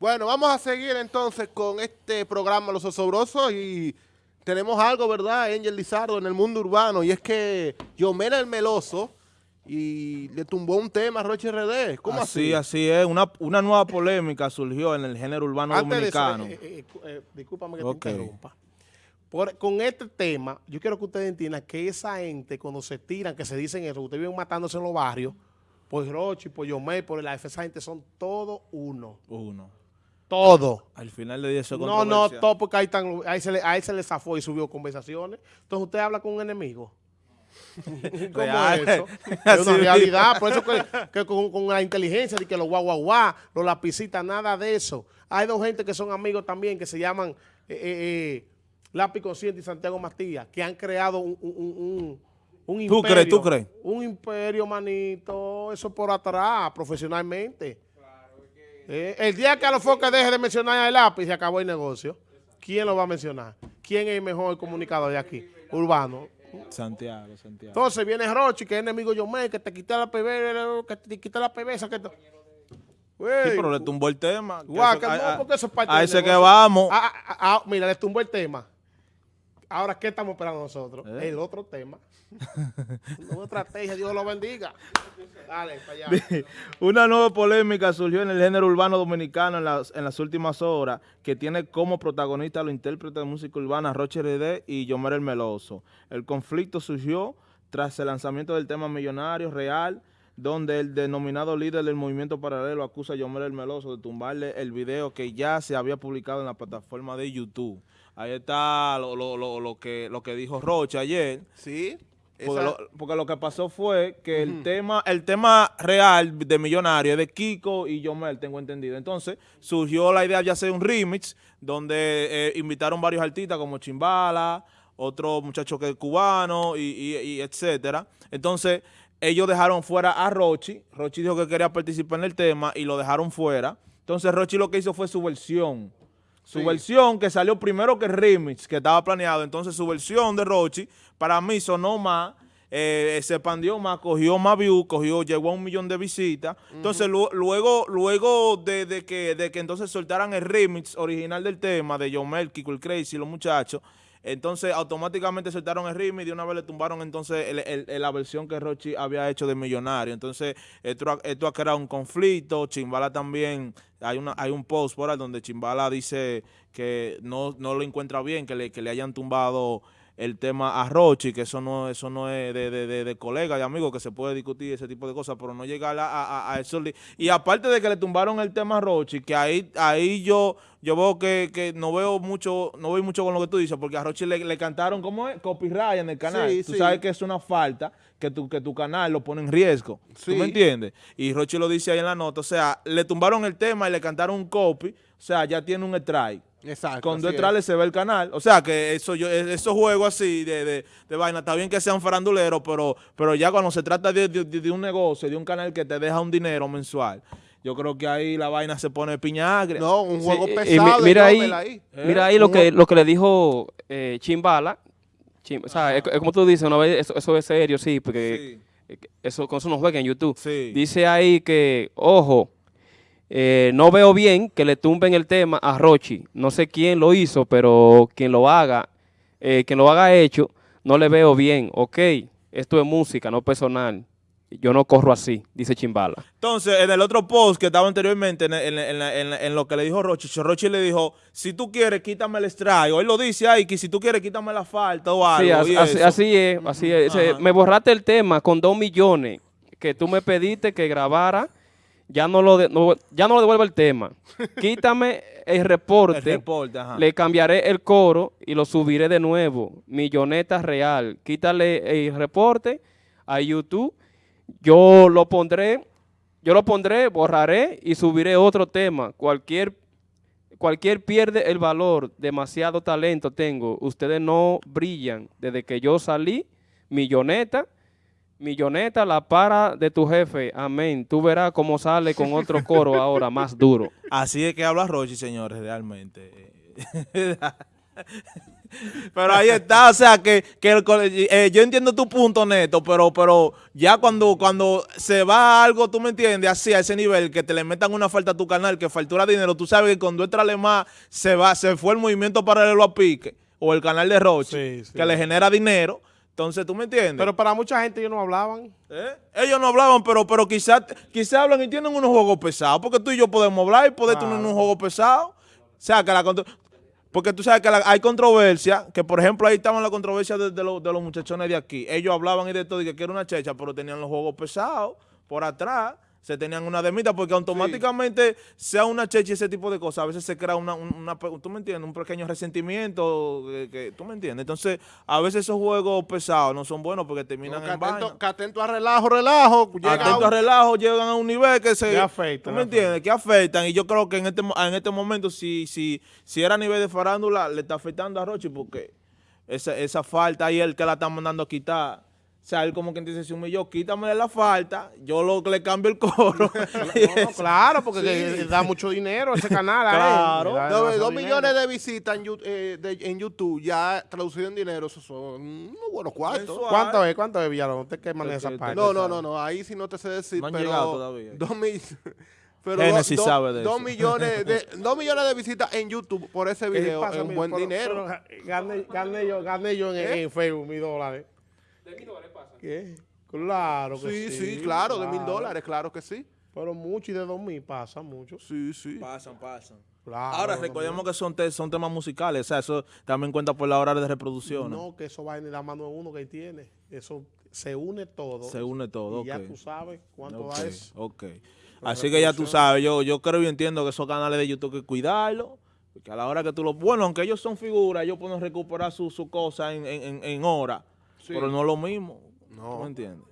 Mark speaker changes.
Speaker 1: Bueno, vamos a seguir entonces con este programa Los Osobrosos y tenemos algo, ¿verdad, Angel Lizardo, en el mundo urbano? Y es que Yomera el Meloso y le tumbó un tema a Roche RD. ¿Cómo así?
Speaker 2: Así, es. Una, una nueva polémica surgió en el género urbano dominicano.
Speaker 1: Eh, eh, eh, discúlpame que te interrumpa. con este tema, yo quiero que ustedes entiendan que esa gente, cuando se tiran, que se dicen eso, ustedes viven matándose en los barrios, por Rochi, por Yomé, por la esa gente son todos uno.
Speaker 2: Uno.
Speaker 1: Todo.
Speaker 2: Al final de día eso
Speaker 1: No, no, todo porque ahí, están, ahí, se le, ahí se le zafó y subió conversaciones. Entonces usted habla con un enemigo. ¿Cómo es eso? Es una realidad. Por eso que, con, la inteligencia de que los guau guau guau, los lapicitas, nada de eso. Hay dos gente que son amigos también que se llaman eh, eh, eh Lápiz Consciente y Santiago Matías, que han creado un, un, un, imperio.
Speaker 2: ¿Tú crees? ¿Tú crees?
Speaker 1: Un imperio, manito. Eso por atrás, profesionalmente. Eh, el día que a los focos deje de mencionar el lápiz, se acabó el negocio. ¿Quién lo va a mencionar? ¿Quién es el mejor comunicador de aquí? Urbano.
Speaker 2: Santiago, Santiago.
Speaker 1: Entonces viene Rochi, que es enemigo Yomé, que te quita la PB, que te quita la PB, que te...
Speaker 2: sí, pero le tumbó el tema.
Speaker 1: Guau, que no, porque eso es parte
Speaker 2: A ese que vamos.
Speaker 1: Ah, ah, ah, mira, le tumbó el tema. Ahora, ¿qué estamos esperando nosotros? ¿Eh? El otro tema. Una estrategia, Dios lo bendiga. Dale, para allá.
Speaker 2: Una nueva polémica surgió en el género urbano dominicano en las, en las últimas horas, que tiene como protagonista a los intérpretes de música urbana Roche RD y Yomer el Meloso. El conflicto surgió tras el lanzamiento del tema Millonario Real, donde el denominado líder del movimiento paralelo acusa a Yomer el Meloso de tumbarle el video que ya se había publicado en la plataforma de YouTube. Ahí está lo, lo, lo, lo que, lo que dijo Rocha ayer.
Speaker 1: Sí.
Speaker 2: Porque lo, que pasó fue que el tema el tema real de Millonario es de Kiko y Yomel, tengo entendido. Entonces, surgió la idea de hacer un remix donde eh, invitaron varios artistas como Chimbala, otro muchacho que es cubano y, y, etcétera. Entonces, ellos dejaron fuera a Rochi. Rochi dijo que quería participar en el tema y lo dejaron fuera. Entonces, Rochi lo que hizo fue su versión su versión que salió primero que el remix, que estaba planeado. Entonces su versión de Rochi, para mí sonó más, eh, se expandió más, cogió más views, cogió, llegó a un millón de visitas. Entonces luego, luego de, que, de que entonces soltaran el remix original del tema de John Kiko el Crazy, los muchachos, entonces automáticamente soltaron el ritmo y de una vez le tumbaron entonces la versión que Rochi había hecho de Millonario. Entonces esto, esto ha creado un conflicto. Chimbala también, hay una hay un post por ahí donde Chimbala dice que no, no lo encuentra bien, que le, que le hayan tumbado el tema a Rochi, que eso no eso no es de, de, de, colega, de amigo, que se puede discutir ese tipo de cosas, pero no llegar a, a, eso. Y aparte de que le tumbaron el tema a Rochi, que ahí ahí yo yo veo que, que no veo mucho no veo mucho con lo que tú dices, porque a Rochi le, cantaron, ¿cómo es? Copyright en el canal. tú sabes que es una falta que tu, que tu canal lo pone en riesgo. ¿Tú me entiendes? Y Rochi lo dice ahí en la nota. O sea, le tumbaron el tema y le cantaron un copy. O sea, ya tiene un strike.
Speaker 1: Exacto.
Speaker 2: Con dos se ve el canal. O sea, que eso yo, esos juegos así de, de, vaina, está bien que sean faranduleros, pero, pero ya cuando se trata de, un negocio, de un canal que te deja un dinero mensual, yo creo que ahí la vaina se pone piña
Speaker 1: No, un juego pesado.
Speaker 3: mira ahí, mira ahí lo que, lo que le dijo eh, Chimbala. o sea, es, como tú dices, una vez, eso, es serio, sí, porque eso, con eso no juega en YouTube. Dice ahí que, ojo, eh, no veo bien que le tumben el tema a Rochi. No sé quién lo hizo, pero quien lo haga, eh, quien lo haga hecho, no le veo bien. Ok, esto es música, no personal. Yo no corro así, dice Chimbala.
Speaker 2: Entonces, en el otro post que estaba anteriormente, en, lo que le dijo Rochi, Rochi le dijo, si tú quieres, quítame el strike. O él lo dice ahí, que si tú quieres, quítame la falta o algo.
Speaker 3: Sí, así, es, así es. Me borraste el tema con dos millones que tú me pediste que grabara ya no lo, ya no lo devuelvo el tema. Quítame el reporte, le cambiaré el coro y lo subiré de nuevo. Milloneta real. Quítale el reporte a YouTube. Yo lo pondré, yo lo pondré, borraré y subiré otro tema. Cualquier, cualquier pierde el valor. Demasiado talento tengo. Ustedes no brillan. Desde que yo salí, milloneta, Milloneta, la para de tu jefe. Amén. Tú verás cómo sale con otro coro ahora más duro.
Speaker 2: Así es que habla Rochi, señores, realmente. Pero ahí está, o sea, que, que el eh, yo entiendo tu punto, Neto, pero, pero ya cuando, cuando se va algo, tú me entiendes, así a ese nivel, que te le metan una falta a tu canal, que factura dinero, tú sabes que cuando entra más se va, se fue el movimiento paralelo a Pique, o el canal de Roche,
Speaker 1: Sí, sí.
Speaker 2: que le genera dinero, entonces tú me entiendes.
Speaker 1: Pero para mucha gente ellos no hablaban.
Speaker 2: ¿Eh? Ellos no hablaban, pero, pero quizás quizá hablan y tienen unos juegos pesados, porque tú y yo podemos hablar y poder tener un juego pesado. O sea, que la porque tú sabes que la- hay controversia, que por ejemplo ahí estaban la controversia de, de los, de los muchachones de aquí. Ellos hablaban y de todo, y que era una checha, pero tenían los juegos pesados por atrás, se tenían una demita, porque automáticamente sea una checha y ese tipo de cosas, a veces se crea una, un- una tú me entiendes, un pequeño resentimiento, que, que- tú me entiendes. Entonces, a veces esos juegos pesados no son buenos porque terminan
Speaker 4: que,
Speaker 2: en vaina.
Speaker 4: atento, que atento a relajo, relajo.
Speaker 2: Atento
Speaker 4: un-
Speaker 2: a relajo, llegan a un nivel que se...
Speaker 1: Que afectan,
Speaker 2: ¿Tú me entiendes? Que afectan. Y yo creo que en este, en este momento, si, si, si era a nivel de farándula, le está afectando a Rochi porque esa, esa falta ahí el que la está mandando a quitar. O sea, él como que dice, si humilló, quítame la falta, yo lo le cambio el coro.
Speaker 1: No, no, claro, porque que da mucho dinero ese canal.
Speaker 2: Claro.
Speaker 4: Dos,
Speaker 1: dinero.
Speaker 4: millones de visitas en, eh, de- en YouTube, ya traducido en dinero, esos son unos buenos cuartos.
Speaker 1: ¿Cuánto es? ¿Cuánto es, Villalón? ¿Usted qué maneja
Speaker 2: Es que
Speaker 1: esa
Speaker 2: te-
Speaker 1: parte?
Speaker 4: No, no, no, no, ahí sí no te sé decir, pero
Speaker 2: todavía.
Speaker 4: Dos, mil- pero
Speaker 2: Génesis
Speaker 4: do- do-
Speaker 2: sabe de
Speaker 4: dos
Speaker 2: eso.
Speaker 4: millones de dos millones de visitas en YouTube por ese
Speaker 1: ¿Qué
Speaker 4: video es un buen
Speaker 1: pero-
Speaker 4: dinero.
Speaker 1: pero gané, gané yo, gané yo en,
Speaker 4: ¿Eh?
Speaker 1: en Facebook mis dólares. ¿Qué? Claro que
Speaker 4: sí,
Speaker 1: sí.
Speaker 4: sí, claro, de mil dólares, claro que sí.
Speaker 1: Pero mucho y de dos mil pasa mucho.
Speaker 4: Sí, sí.
Speaker 2: pasan, pasan.
Speaker 1: Claro,
Speaker 2: Ahora, recordemos que son, te- son temas musicales, o sea, eso también cuenta por la hora de reproducción.
Speaker 1: No, que eso va en la mano de uno que tiene. Eso se une todo.
Speaker 2: Se une todo,
Speaker 1: Y ya tú sabes cuánto
Speaker 2: Ok,
Speaker 1: da eso.
Speaker 2: ok. Así que ya tú sabes, yo, yo creo y entiendo que esos canales de YouTube hay que cuidarlos. Porque a la hora que tú lo... Bueno, aunque ellos son figuras, ellos pueden recuperar su, su cosa en, en, en, en hora.
Speaker 4: Sí.
Speaker 2: Pero no es lo mismo.
Speaker 4: No.
Speaker 2: ¿Tú me entiendes?